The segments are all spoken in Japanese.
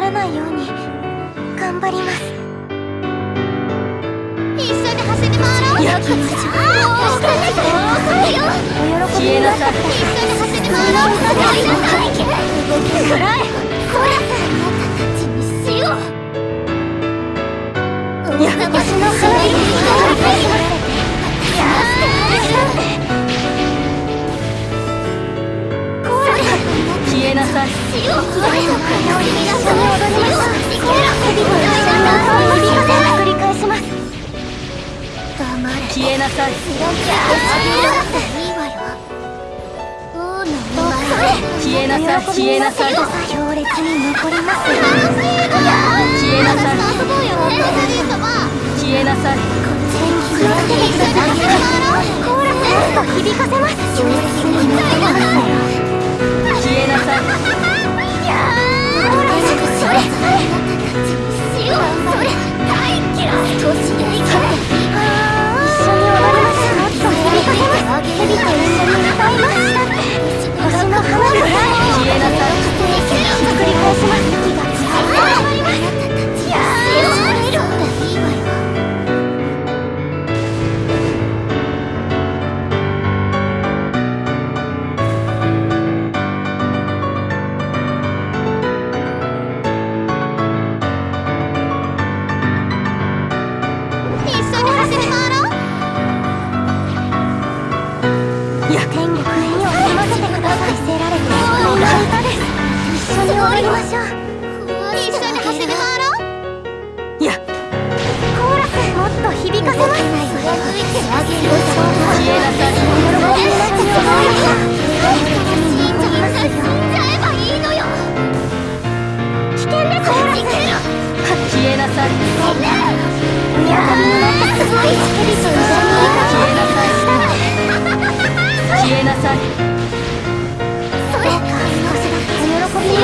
ならないように頑張ります。一緒に走り回ろう。やきお喜びになった一緒に走り回ろう。動きくらえこら。あなたたちに死をや私の花火に消えなさい。死を一緒に踊りましょう日々と一緒に歌を響かせ繰り返します黙れ消えなさい。い。い。わよ王の消えなさい。消えなさい。強烈に残ります消えなさい。遊ぼうよエルザリー様消えなさい。気をつけてください。コーラスもっと響かせます強烈に残ります繰り返します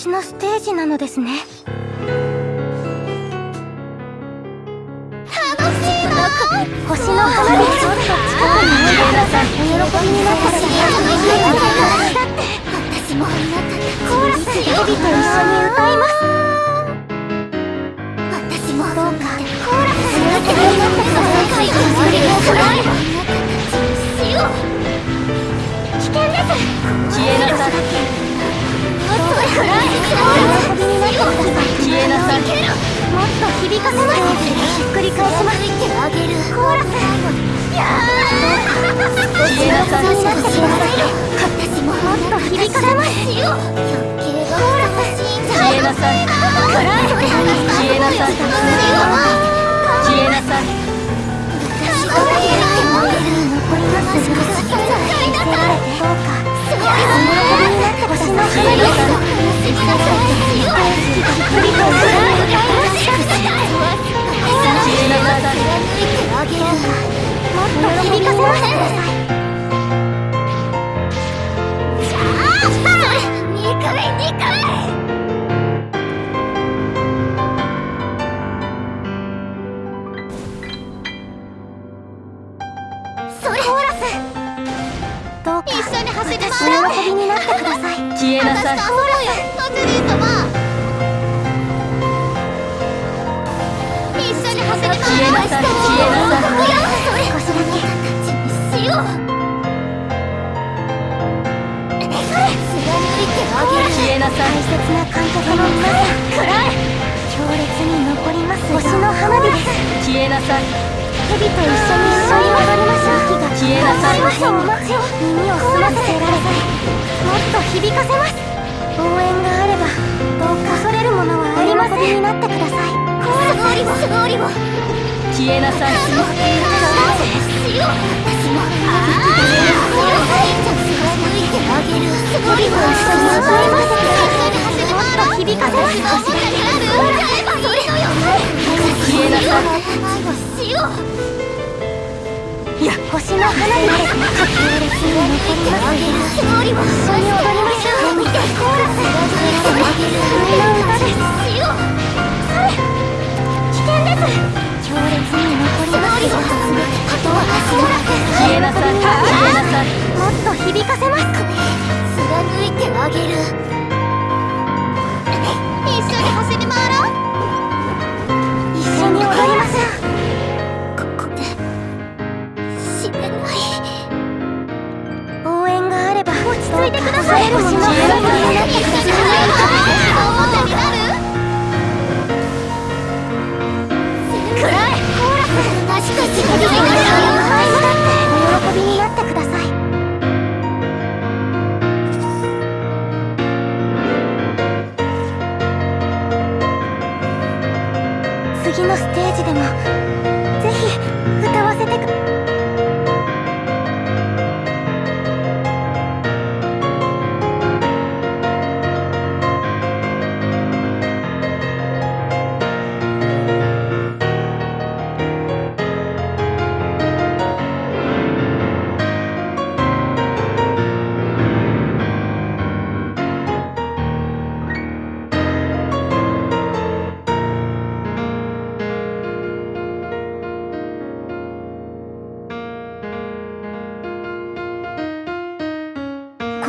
私のステージなのですね。楽しいな星の花火ちょっと近くにおいでくださいお喜びになってくださいだって私もあなた。コーラスヘビと一緒に歌います私もどうかコーラスになってください世界が終わりがくらいあなた。た。ちに死を危険です消えなさい消えなさい。もっと響かせひっくり返しまあげるー私ももっと響かますえなさい。大切な観客の皆さん強烈に残ります星の花火です消えなさい。蛇と一緒に一緒に踊りましょう消えなさい耳を澄ませてられさいもっと響かせます応援があればどうか恐れるものはありませんになってください勝利を勝利を消えなさいしよう私もああ抜いてあげるすごいわ一緒に踊りますもっと響かせます歌えばいいのよ消えなさいしよういや星の花火で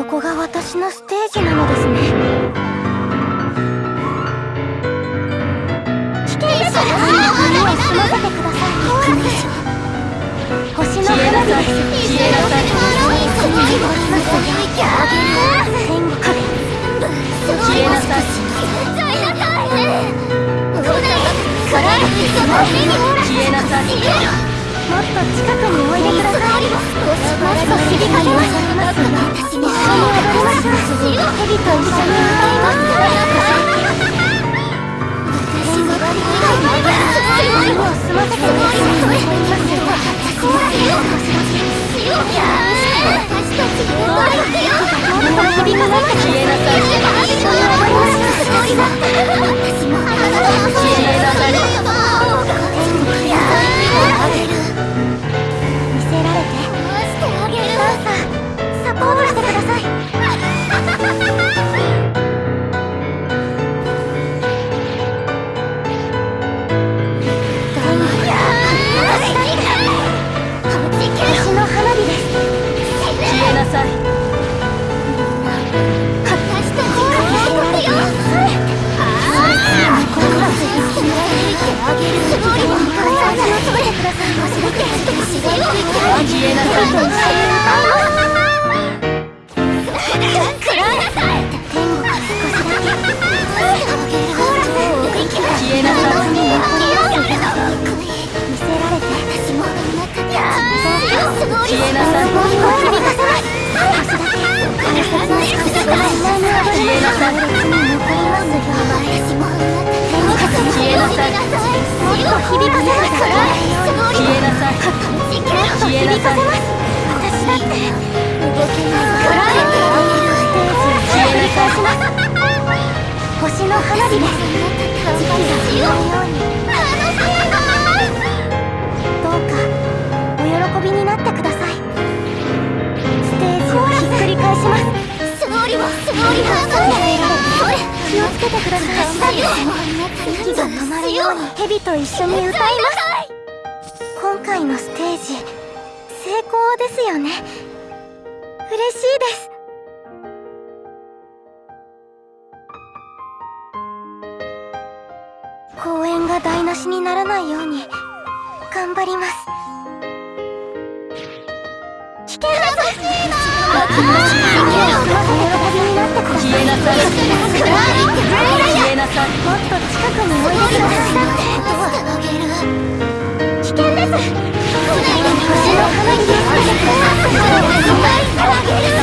ここが私のステージなのですね。危険です耳を澄ませてください。星の花火です消えなさいすごいあげる天国消えなさい消えなさいもっと近くにおいでください。もっと響かせます一緒に踊りましょう蛇と一緒に歌います耳を澄ませてください。残りますよ私たちで踊るよもっと響響かせます消えなさいもっと響かせます私だって動けない暗いステージをひっくり返します星の花火です。時期が止まるようにどうかお喜びになってくださいステージをひっくり返します勝利は勝利は気をつけてください息が止まるように蛇と一緒に歌います。今回のステージ成功ですよね嬉しいです公演が台無しにならないように頑張ります危険です消えなさい消えなさい。もっと近くにおいてください危険です星の花にです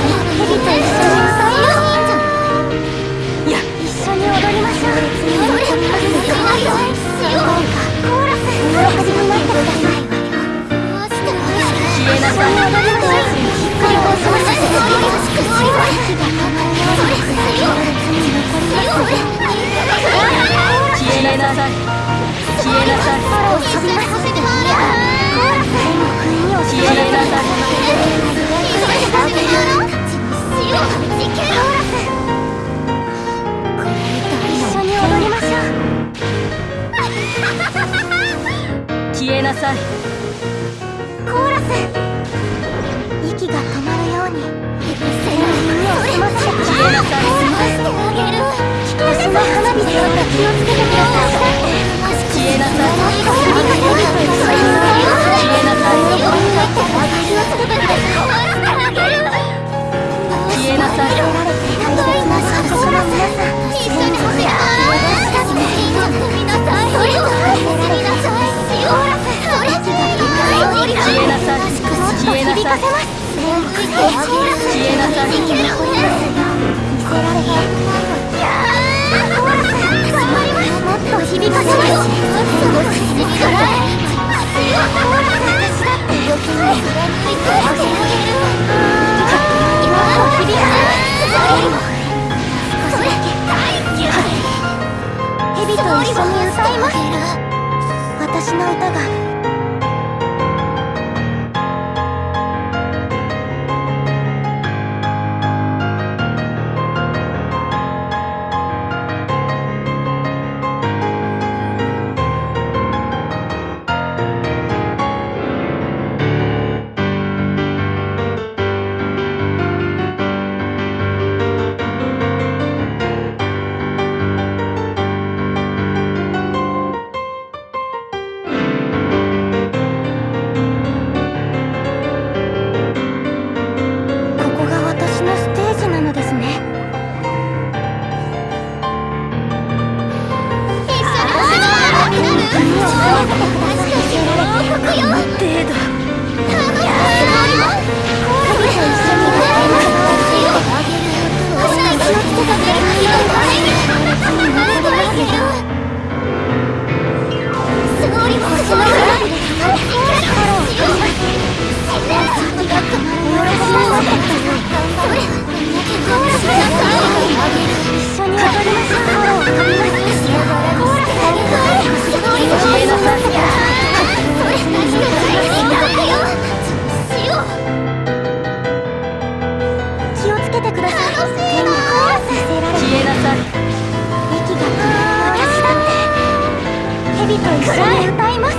に歌います。私の歌が Ha ha ha! 一緒に歌います。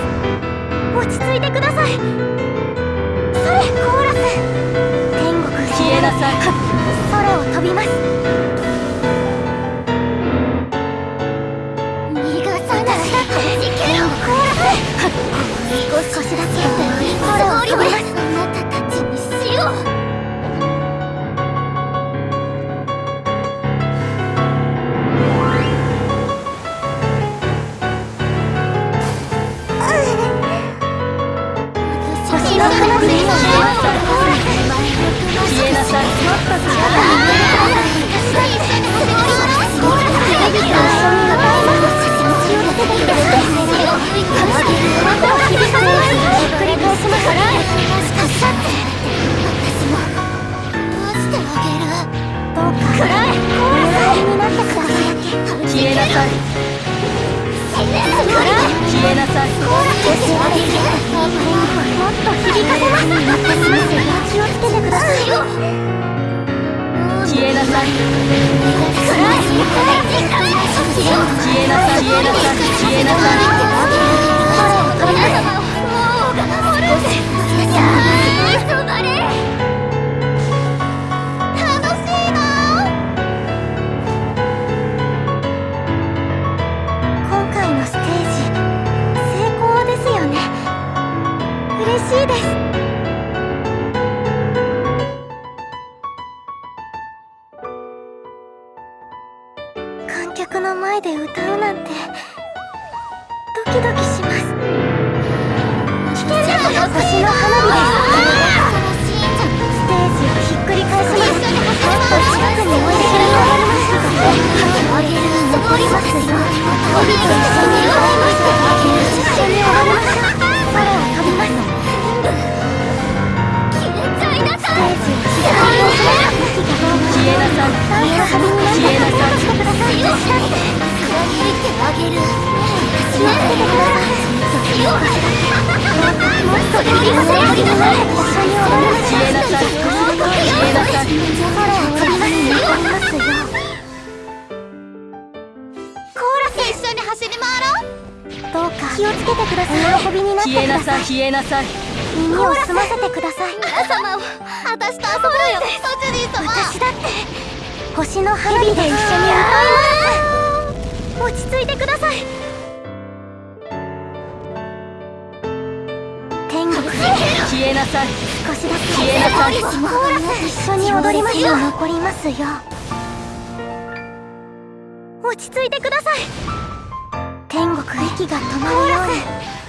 落ち着いてください。それ。コーラス天国へ消えなさい。空を飛びます逃がさなコーラス少しだけ。空を飛びます。あなたたちにしよ消えなさい。消えなさい。消えなさいもっと響かせます気をつけてください消えなさい消えなさい消えなさい消えなさい今回のステージ成功でしいです。消えなさい消えなさい。耳を澄ませてください。皆様を私と遊ぶよソチュリー様。私だって星の花火で一緒に歌います。落ち着いてください。天国消えなさい。少しだけ。消えなさい。一緒に踊りましょう残りますよ。落ち着いてください。天国息が止まるように。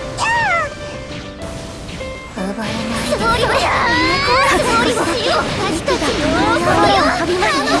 奪えないつもりは。は私たちの。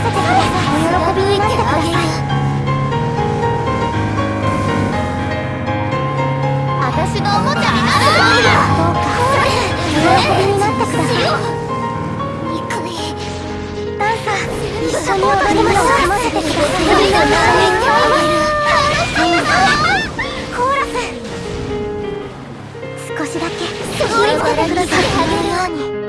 せてくだお喜びになってください私のおもちゃになるどうかお喜びになってくださいくねダンサー一緒に踊りましょう少しだけ気をつけてくださ